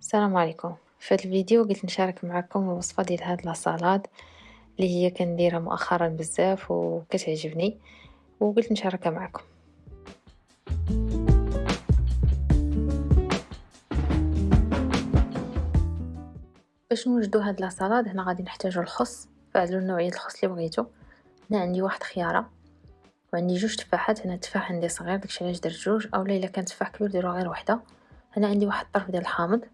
السلام عليكم. في هذا الفيديو قلت نشارك معكم الوصفة ديال هاد لاصالاد اللي هي كنديرها مؤخرا بزاف وكتعجبني وقلت نشاركها معكم. باش نوجدو هاد لاصالاد هنا غادي نحتاجو الخس. فعلوا نوعية الخس اللي بغيتو. هنا عندي واحد خيارة. وعندي جوج تفاحات هنا التفاح عندي صغير داكشي علاش درت جوج. اولا إلا كان تفاح كبير ديروا غير وحدة. هنا عندي واحد الطرف ديال الحامض.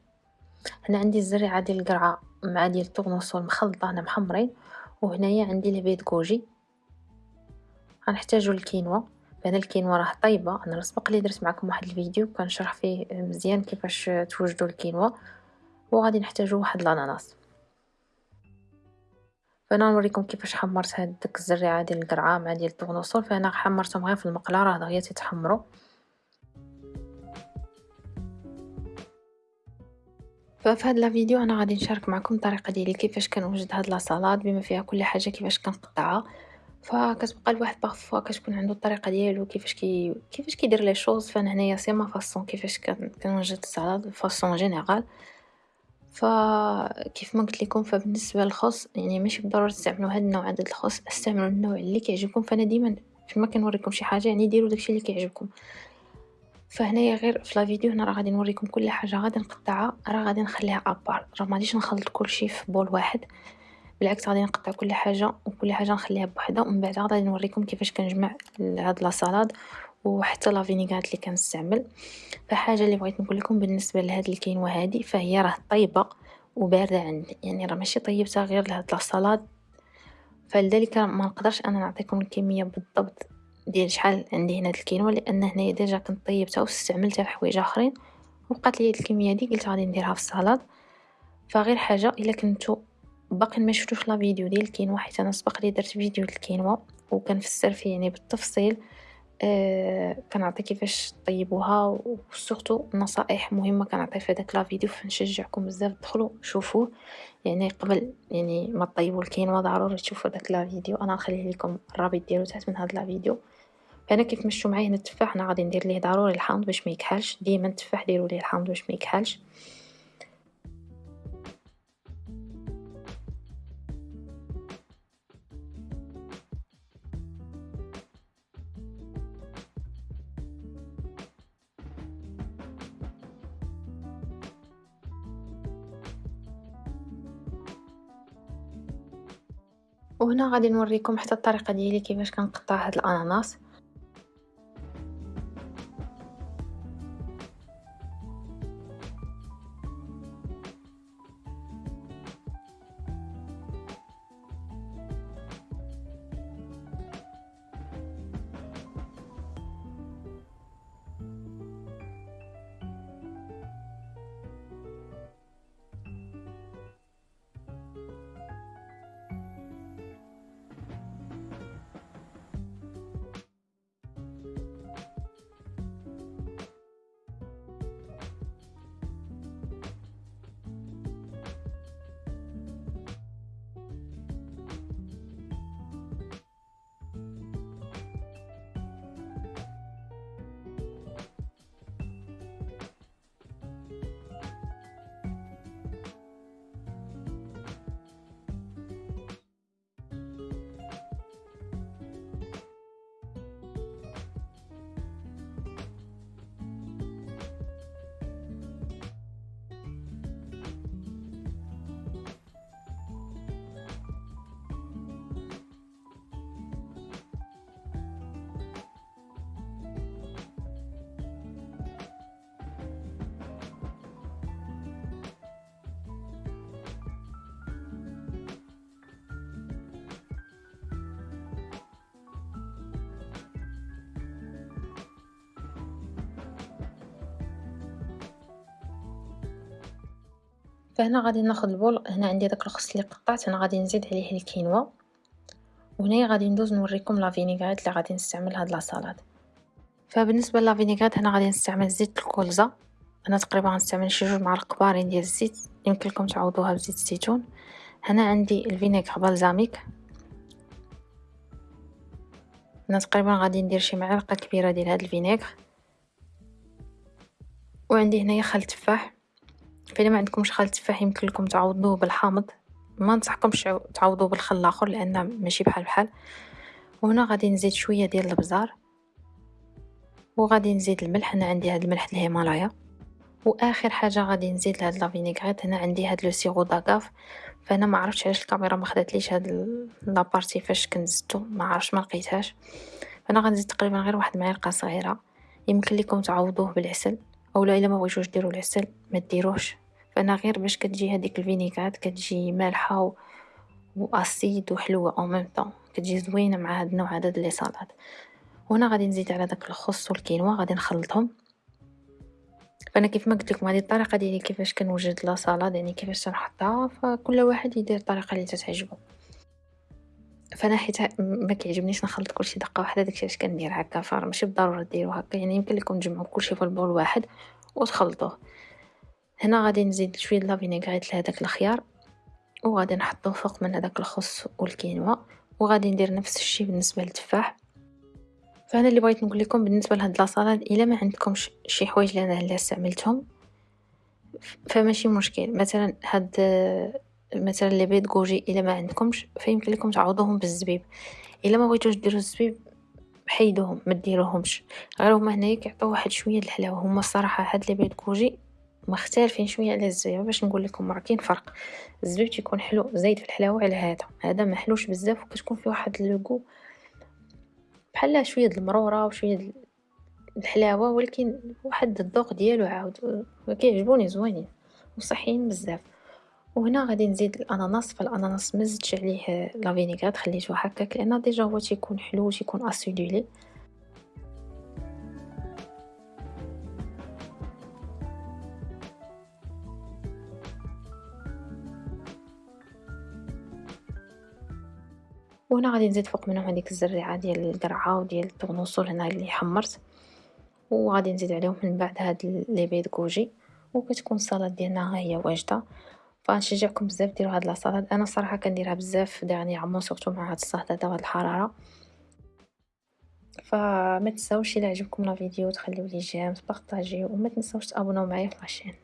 هنا عندي الزريعه ديال القرعة مع ديال الطورنوسول مخلطه هنا محمرين وهنايا عندي البيض كوجي. غنحتاجو الكينوا. هنا الكينوا راه طيبه أنا سبق لي درت معكم واحد الفيديو كنشرح فيه مزيان كيفاش توجدوا الكينوا وغادي نحتاجو واحد الأناناس. فانا نوريكم كيفاش حمرت هاد الزريعه ديال القرعة مع ديال الطورنوسول فانا حمرتهم غير في المقله راه دغيا تيتحمروا ففي هاد الفيديو أنا غادي نشارك معكم الطريقة ديالي كيفاش كنوجد هاد la salade بما فيها كل حاجة كيفاش كنقطعها. فكتبقى الواحد parfois كتكون عنده الطريقة ديالو كيفاش كي كيفاش كيدير les choses فأنا هنايا c'est ma façon كيفاش كنوجد السلطه façon générale فكيف ما قلت لكم فبالنسبة للخص يعني ماشي بالضروره تستعملوا هاد النوع هذا د الخص استعملوا النوع اللي كيعجبكم. فأنا ديما فيما كنوريكم شي حاجة يعني ديروا داكشي اللي كيعجبكم. فهنايا غير في لا فيديو هنا راه غادي نوريكم كل حاجة غادي نقطعها راه غادي نخليها ابار راه ما غاديش نخلط كلشي في بول واحد. بالعكس غادي نقطع كل حاجة وكل حاجة نخليها بوحدها ومن بعد غادي نوريكم كيفاش كنجمع هاد لا سالاد وحتى لا فينيغات اللي كنستعمل. فحاجة اللي بغيت نقول لكم بالنسبة لهاد الكينوا هادي فهي راه طيبة وباردة عندي. يعني راه ماشي طيبتها غير لهاد لا سالاد. فلذلك ما نقدرش أنا نعطيكم الكمية بالضبط ديال شحال عندي هنا الكينوا لأن هنايا déjà كنت طيبتها واستعملتها في حوايج آخرين وبقات لي الكميه دي قلت غادي نديرها في السلطه فغير حاجة إلا كنتو باقي ما شفتوش la vidéo ديال الكينوا حيت أنا سبق لي درت فيديو الكينوا وكنفسر فيه يعني بالتفصيل. كنعطي كيفاش طيبوها و surtout نصائح مهمة كنعطي في هذاك la vidéo فنشجعكم بزاف دخلوا شوفوه يعني قبل يعني ما طيبوا الكينوا ضروري تشوفوا داك la vidéo. أنا نخليه لكم الرابط ديالو تحت من هذا la vidéo. فانا كيف مشيتو معايا هنا التفاح أنا غادي ندير ليه ضروري الحامض باش ما يكحلش. ديما التفاح ديروا ليه الحامض باش ما يكحلش. وهنا غادي نوريكم حتى الطريقة ديالي كيفاش كنقطع هاد الأناناس. فهنا غادي ناخذ ال bol هنا عندي داك الخس اللي قطعت أنا غادي نزيد عليه الكينوا. وهنا غادي ندوز نوريكم la vinaigrette اللي غادي نستعمل هاد la salade. فبالنسبة la vinaigrette هنا غادي نستعمل زيت ال colza. أنا تقريبا غنستعمل شي جوج معالق كبارين ديال الزيت يمكن لكم تعوضوها بزيت الزيتون. هنا عندي ال vinaigre balsamique أنا تقريبا غادي ندير شي معلقة كبيرة ديال هاد ال vinaigre. وعندي هنايا خل تفاح. فإلا ما عندكمش خل تفاح يمكن لكم تعوضوه بالحامض. ما ننصحكمش تعوضوه بالخل الآخر لأن ماشي بحال بحال. وهنا غادي نزيد شوية ديال البزار. وغادي نزيد الملح. أنا عندي هاد الملح الهيمالايا. وآخر حاجة غادي نزيد لهاد la vinaigrette. هنا عندي هاد le sirop d'agave. فأنا ما عرفتش علاش الكاميرا ما خداتليش هاد la partie فاش كنزتو ما عرفتش ما لقيتهاش. فأنا غنزيد تقريبا غير واحد المعلقه صغيره يمكن لكم تعوضوه بالعسل. أولا إلا ما بغيتوش ديروا العسل ما ديروش. فانا غير باش كتجي هذيك ال vinaigrette كتجي مالحة. و acide وحلوه au même temps كتجي زوينة مع هاد النوع هذا ديال les وهنا غادي نزيد على داك الخس والكينوا غادي نخلطهم. فانا كيف ما قلت لكم هذه الطريقة ديالي كيفاش كنوجد la salade يعني كيفاش تنحطها فكل واحد يدير الطريقة اللي تتعجبو. فانا حيت ما كيعجبنيش نخلط كلشي دقة واحدة داكشي علاش كندير هكا فماشي بالضرورة ديروا هكا. يعني يمكن لكم تجمعوا كلشي في ال bol واحد وتخلطوه هنا غادي نزيد شوية د la vinaigrette لهداك الخيار وغادي نحطوه فوق من هداك الخس والكينوا وغادي ندير نفس الشيء بالنسبة للتفاح. فأنا اللي بغيت نقول لكم بالنسبة لهاد la salade إلا ما عندكمش شي حوايج اللي أنا اللي استعملتهم فماشي مشكل. مثلا هاد مثلا les baies de goji إلا ما عندكمش فيمكن لكم تعوضوهم بالزبيب. إلا ما بغيتوش ديروا الزبيب حيدوهم ما ديروهمش. غير هما هنايا كيعطيو واحد شوية د الحلاوة. هما الصراحة هاد les baies de goji مختلفين شوية على الزبيب. باش نقول لكم راه كاين فرق. الزبيب تيكون حلو زايد في الحلاوة على هذا. هذا ما حلوش بزاف وكتكون فيه واحد le goût بحال شوية المرورة وشوية د الحلاوة ولكن واحد الذوق ديالو عاود. كيعجبوني زوينين وصحيين بزاف. وهنا غادي نزيد الأناناس فالأناناس مزدتش عليه la vinaigrette خليته هكاك لأن déjà هو تيكون حلو تيكون acidulé. وهنا غادي نزيد فوق منهم هذيك الزريعة ديال القرعة وديال ال tournesol هنا اللي حمرت. وغادي نزيد عليهم من بعد هاد les baies de goji. وكتكون السلطة ديالنا ها هي واجدة. فنشجعكم بزاف ديروا هاد la salade أنا صراحة كنديرها بزاف énormément surtout مع هاد الصهد هذا وهاد الحرارة. فما تنساوش إلى عجبكم la vidéo تخليو لي j'aime تبارطاجيو. وما تنساوش تابوناو معايا في la chaîne.